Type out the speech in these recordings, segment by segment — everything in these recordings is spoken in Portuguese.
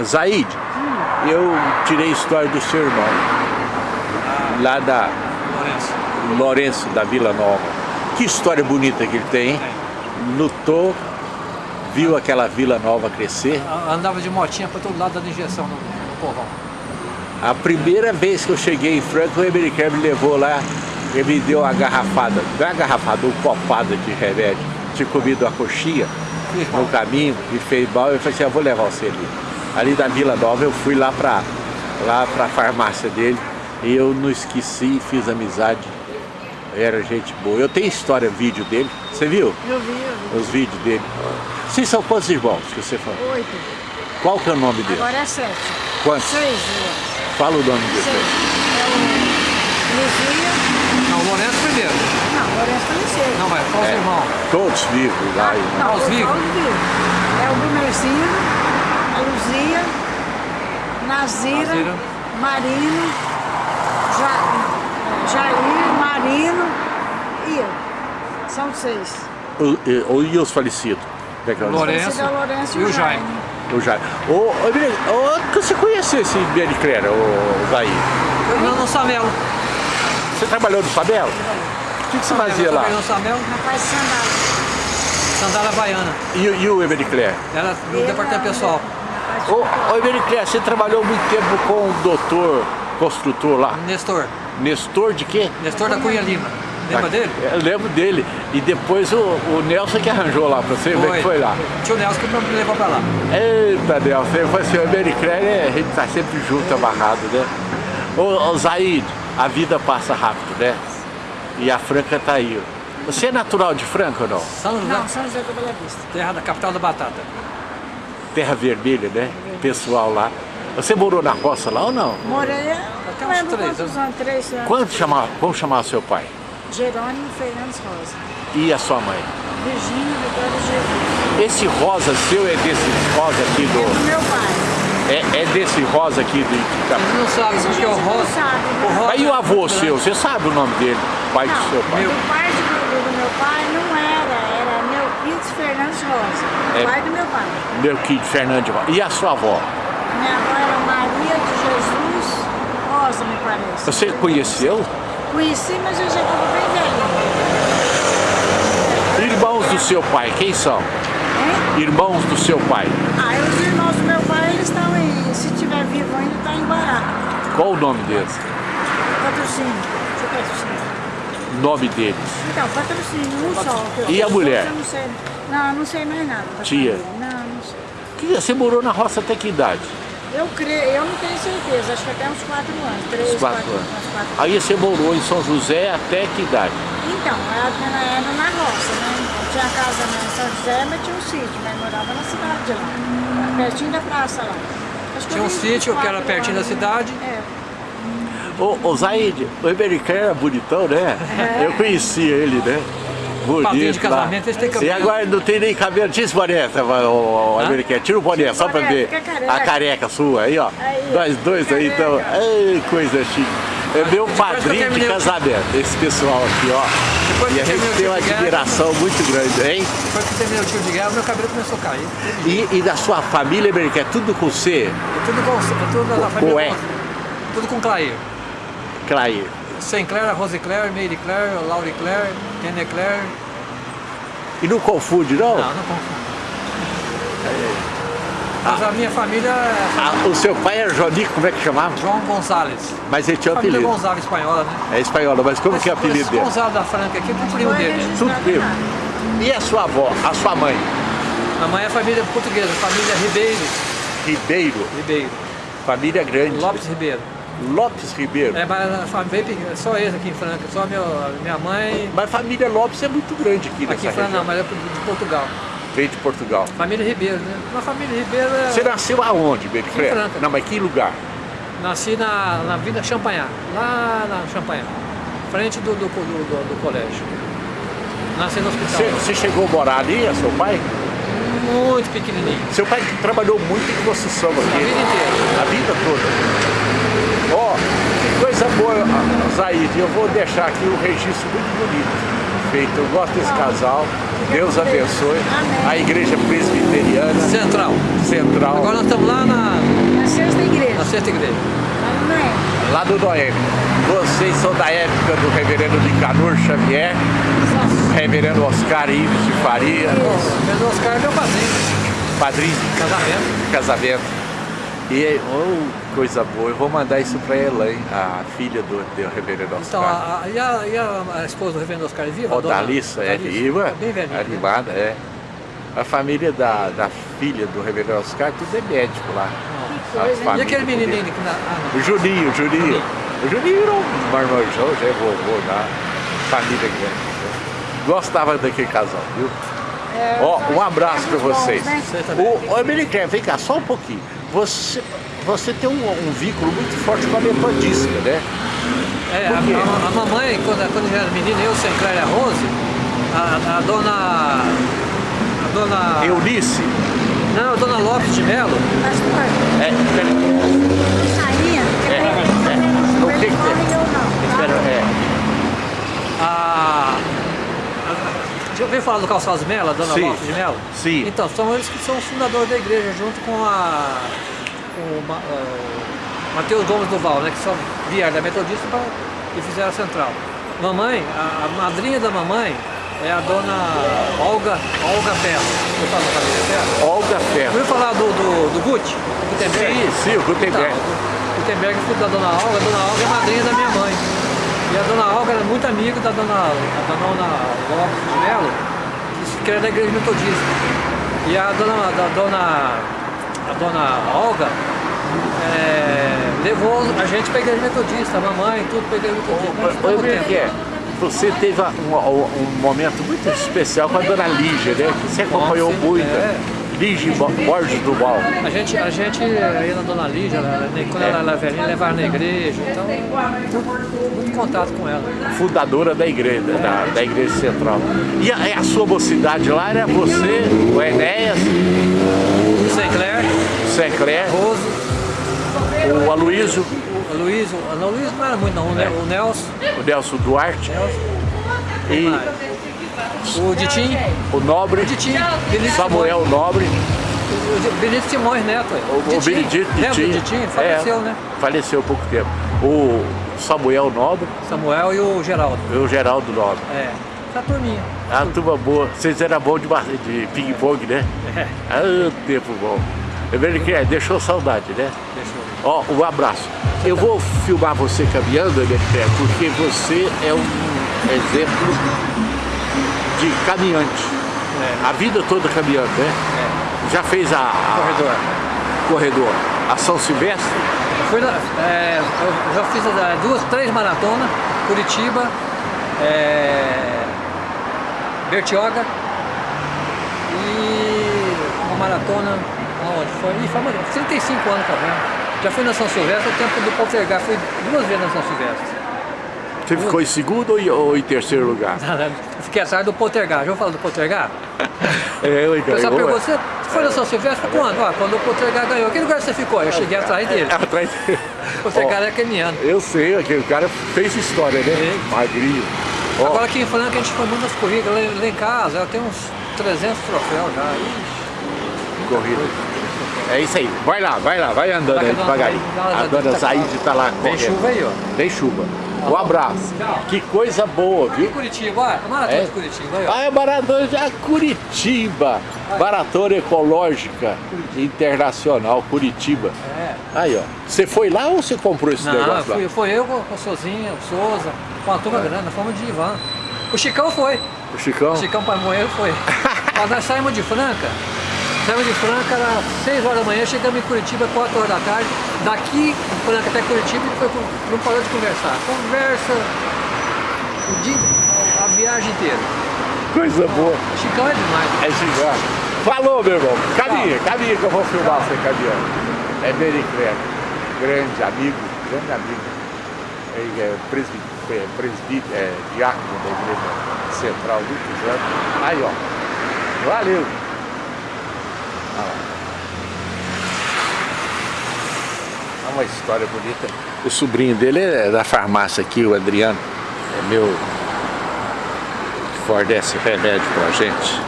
Zaid, eu tirei a história do seu irmão, lá da Lourenço. Lourenço, da Vila Nova. Que história bonita que ele tem, hein? Lutou, viu aquela Vila Nova crescer. Andava de motinha para todo lado dando injeção no, no povão. A primeira vez que eu cheguei em Franca, o Emericare me levou lá, ele me deu uma garrafada, não é uma garrafada, uma copada de remédio. Tinha comido uma coxinha no caminho, me fez mal, eu falei assim, eu vou levar você ali. Ali da Vila Nova, eu fui lá para lá a farmácia dele e eu não esqueci, fiz amizade, era gente boa. Eu tenho história, vídeo dele, você viu? Eu vi, eu vi. Os vídeos dele. Vocês são quantos irmãos que você falou? Oito. Qual que é o nome dele? Agora é sete. Quantos? Seis, irmãos. Fala o nome Seis. dele. É o Luzia. Não, o Lourenço primeiro. Não, Lourenço também sei. Não, mas qual os É. irmãos? Todos vivos lá. e- Não, os os vivos. vivos. É o Brunerzinho, a Luzia, Nazira, Nazira. Marino, Ja, Jair, Marino e eu. São seis. O- e- E os falecidos? É que é? Lourenço. É o Lourenço e o Jaime. O ô, você conheceu esse Bericlera, o Zair? Eu não no Samelo. Você trabalhou no Fabelo? O que, que você fazia eu lá? trabalhei no Samelo, Rapaz de sandália. sandália baiana. E, e o Emericler? Era no departamento pessoal. Ô, ô você trabalhou muito tempo com o doutor construtor lá? Nestor. Nestor de quê? Nestor da Cunha Lima. Lembra dele? Eu lembro dele. E depois o, o Nelson que arranjou lá pra você, como é que foi lá? Tio Nelson que me levou pra lá. Eita, Nelson, falou assim, o Emericler, é, a gente tá sempre junto, amarrado, né? Ô, ô Zaid, a vida passa rápido, né? E a Franca tá aí. Você é natural de Franca ou não? São José, Não, São José do Bela Vista. terra da capital da batata. Terra Vermelha, né? Pessoal lá. Você morou na roça lá ou não? Morei, Até não uns três anos, três anos. Quanto chamar, vamos chamar seu pai? Jerônimo Fernandes Rosa. E a sua mãe? Virgínia Vitória Jesus. Esse rosa seu é desse rosa aqui É do do... meu pai. É, é desse rosa aqui do... Eles não Isso a porque gente o não Rosa... sabe, né? o Rosa Aí o avô é seu, você sabe o nome dele? Pai do Não, seu pai? Meu. o pai de, do, do meu pai não era, era Melquides Fernandes Rosa. É. Pai do meu pai. Meu querido Fernando. E a sua avó? Minha avó era Maria de Jesus Rosa, me parece. Você conheceu? Conheci, mas eu já estava bem velhinha. Irmãos do seu pai, quem são? Hein? Irmãos do seu pai. Ah, os irmãos do meu pai, eles estão em, se tiver vivo ainda, está em Guará. Qual o nome deles? Patrocínio. Deixa eu patrocínio. O nome deles. Então, patrocínio, um só. E a mulher? Não, sei. não, não sei mais nada. da Tia? família. Não, não sei. Que- Você morou na roça até que idade? Eu creio, eu não tenho certeza, acho que até uns 4 anos, 3, Uns quatro 4 anos. uns quatro Aí você morou em São José até que idade? Então, era, era na roça, né? Tinha casa na São José, mas tinha um sítio, mas morava na cidade de lá, pertinho da praça lá. Acho que Tinha um sítio que era pertinho da anos. cidade. É, Ô, ô Zaid, o Emericão era bonitão, né? Eu conhecia ele, né? Bonito Padrinho de casamento, eles têm E cabelo. agora não tem nem cabelo. Tira esse boné, tá, o, o. Tira o boné, só pra ver careca. a careca sua aí, ó. Aí, Nós dois aí, então. Ei, coisa chique. É meu padrinho de casamento, esse pessoal aqui, ó. Depois E a gente tem uma de guerra, admiração muito grande, hein? Depois que terminei o tiro de guerra, meu cabelo começou a cair. E, e da sua família, Emericão, é tudo com C, Tudo com, tudo da família. Ué. com- Tudo com Clair. Clair. Sinclair, Rose Claire, Mary Claire, Laurie Claire, Tene Claire. E não confunde, não? Não, não confundo. Mas a minha família é Ah, o seu pai era Jonico, como é que chamava? João Gonzalez. Mas ele tinha um Família apelido. Gonzalez espanhola, né? É espanhola, mas como que é o apelido dele? Gonzalo da Franca aqui, é primo dele. Tudo primo. E a sua avó, a sua mãe? A mãe é família portuguesa, família Ribeiro. Ribeiro, Ribeiro. família grande. Lopes Ribeiro. Lopes Ribeiro. É, mas a família bem pequena, só eles aqui em Franca, só meu, minha mãe. Mas família Lopes é muito grande aqui nessa Aqui em Franca região. não, mas é de Portugal. Veio de Portugal. Família Ribeiro, né? Uma família Ribeiro é. Você nasceu aonde, Bericlé? Em Franca. Não, mas que lugar? Nasci na, na Vila Champagnat, lá na Champagnat, frente do, do, do, do- do colégio. Nasci no hospital. Você, chegou a morar ali, a seu pai? Muito pequenininho. Seu pai trabalhou muito em construção aqui. A vida inteira. A vida toda. Ó, que coisa boa, Zaid. Eu vou deixar aqui um registro muito bonito. Perfeito, eu gosto desse casal. Deus abençoe. Amém. A igreja presbiteriana Central. central, Agora nós estamos lá na, Na sexta igreja. na sexta igreja. Amém. lá do Noé. Vocês são da época do reverendo Nicanor Xavier, reverendo Oscar Ives de Faria, O Pedro Oscar é meu padrinho. padrinho Casamento. casamento. E, oh, coisa boa, eu vou mandar isso para Elaine, a filha do, do reverendo Oscar. Então, a, a, e, a, e a, a esposa do reverendo Oscar é viva? Dona- Dalissa, é viva, Bem velhinha. né? é. A família da, da filha do reverendo Oscar, tudo é médico lá. E aquele ainda que... Na, ah. O Juninho, o Juninho. O Juninho era um marmanjão, já é vovô da família grande. Gostava daquele casal, viu? É, Ó, um nós abraço para temos bons, vocês. né? O, ô, Americano, vem cá, só um pouquinho. Você, você tem um, um vínculo muito forte com a metodista, né? É, a, a- a mamãe, quando, quando eu era menina, eu, Sinclair e a Rose, a, a dona... A dona... Eunice. Não, a dona Lopes de Melo, Pastor, É, pera- saía, É, é. O que que tem? e eu não. pera- tá? é. a... a já ouviu falar do Calçados Melo, a dona Sim. Lopes de Melo? Sim. Então, são eles que são os fundadores da igreja, junto com a... Com o, Ma- o Matheus Gomes Duval, né? Que são vieram da Metodista pra, e fizeram a central. Mamãe, a, a madrinha da mamãe é a dona Olga, Olga Ferro. Da família Ferro? Olga Ferro. Ouviu falar do, do, do Gucci? Gutenberg? Sim, sim, o Gutenberg. Então, Gutenberg é filho da dona Olga, a dona Olga é madrinha da minha mãe. E a dona Olga era muito amiga da dona, da dona Lopes de Melo, que era da igreja metodista. E a dona, da dona, a dona Olga é, levou a gente para a igreja metodista, a mamãe, tudo para a igreja metodista. Oi, ficamos Miguel, contentes. você teve um, um momento muito especial com a dona Lígia, né? Que você acompanhou Nossa, muito. é. Lígia Bo- Borges do. A gente, a gente ia na Dona Lígia, ela- quando ela era velhinha, levava na igreja, então muito, contato com ela. fundadora da igreja, da, da igreja central. E a, e a sua mocidade lá era você, o Enéas, Sinclair, o Rose, o Aloysio, o Luiz, o não, o Luiz não era muito não, o Ne- o Nelson, o Nelson Duarte e o Ditim, o Nobre, o Ditim, Benito Samuel Nobre, Simões, o Benito Simões Neto. o, o Ditim. Benedito Lembra do Ditim. Ditim? Faleceu, É, né? Faleceu há pouco tempo. O Samuel Nobre Samuel e o Geraldo. e o Geraldo Nobre. É, essa turminha. A turma boa. Vocês eram bons de, de ping-pong, né? É, Ah, tempo bom. É verdade que é, deixou saudade, né? deixou. Ó, um abraço. Eu vou filmar você caminhando, Electré, porque você é um exemplo de caminhante. É, A vida toda caminhando, né? é. Já fez a, a Corredor. corredor, a São Silvestre, Fui na- é, eu já fiz duas, três maratonas, Curitiba, é, Bertioga e uma maratona, aonde foi? Ih, foi uma- 35 anos também. Já fui na São Silvestre, o tempo do Poltergar, fui duas vezes na São Silvestre. você ficou em segundo ou em, terceiro lugar? Fiquei atrás do Poltergar, já falar do Poltergar? É, eu O pessoal ganhou, perguntou, você foi na São Silvestre quando? Ah, quando o Poltergar ganhou. Que lugar você ficou? Eu cheguei atrás dele. é. Atrás O Poltergar é keniano. Eu sei, aquele cara fez história, né? Sim. Magrinho. Ó, Agora aqui em Franca a gente foi muito nas corridas, lá, lá em casa eu tenho uns 300 troféus já. Corrida. É isso aí. Vai lá, vai lá, vai andando Vai aí a devagarinho. a dona- A Zaide tá lá Tem correndo. chuva aí, ó. Tem chuva. Um abraço. Tchau. Que coisa boa, E viu? Curitiba, olha, a maratona É? de Curitiba aí, ó. Ah, é maratona de Curitiba. Maratona Ecológica Internacional, Curitiba. É. Aí, ó. Você foi lá ou você comprou esse Não, negócio fui, lá? foi eu com o Sozinha, o Souza, com a turma grande, nós fomos de Ivan. O Chicão foi, O Chicão? o Chicão Paimoeiro foi. Mas nós saímos de Franca, saímos de Franca, era 6 horas da manhã, chegamos em Curitiba 4 horas da tarde. Daqui, Franca até Curitiba, e foi, não parou de conversar. Conversa o dia, a viagem inteira. Coisa boa. Chicão é demais. É Chicão. Falou, meu irmão. Caminha, caminha que eu vou filmar você caminhando. É Mericleto. Grande amigo, grande amigo. Ele é presbítero, é, presbítero, é diácono da igreja central muitos anos. Aí, ó. Valeu. É uma história bonita. O sobrinho dele é da farmácia aqui, o Adriano. É meu... Que fornece remédio pra gente.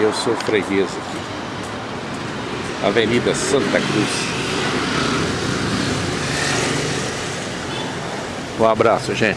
Eu sou freguês aqui. Avenida Santa Cruz. Um abraço, gente.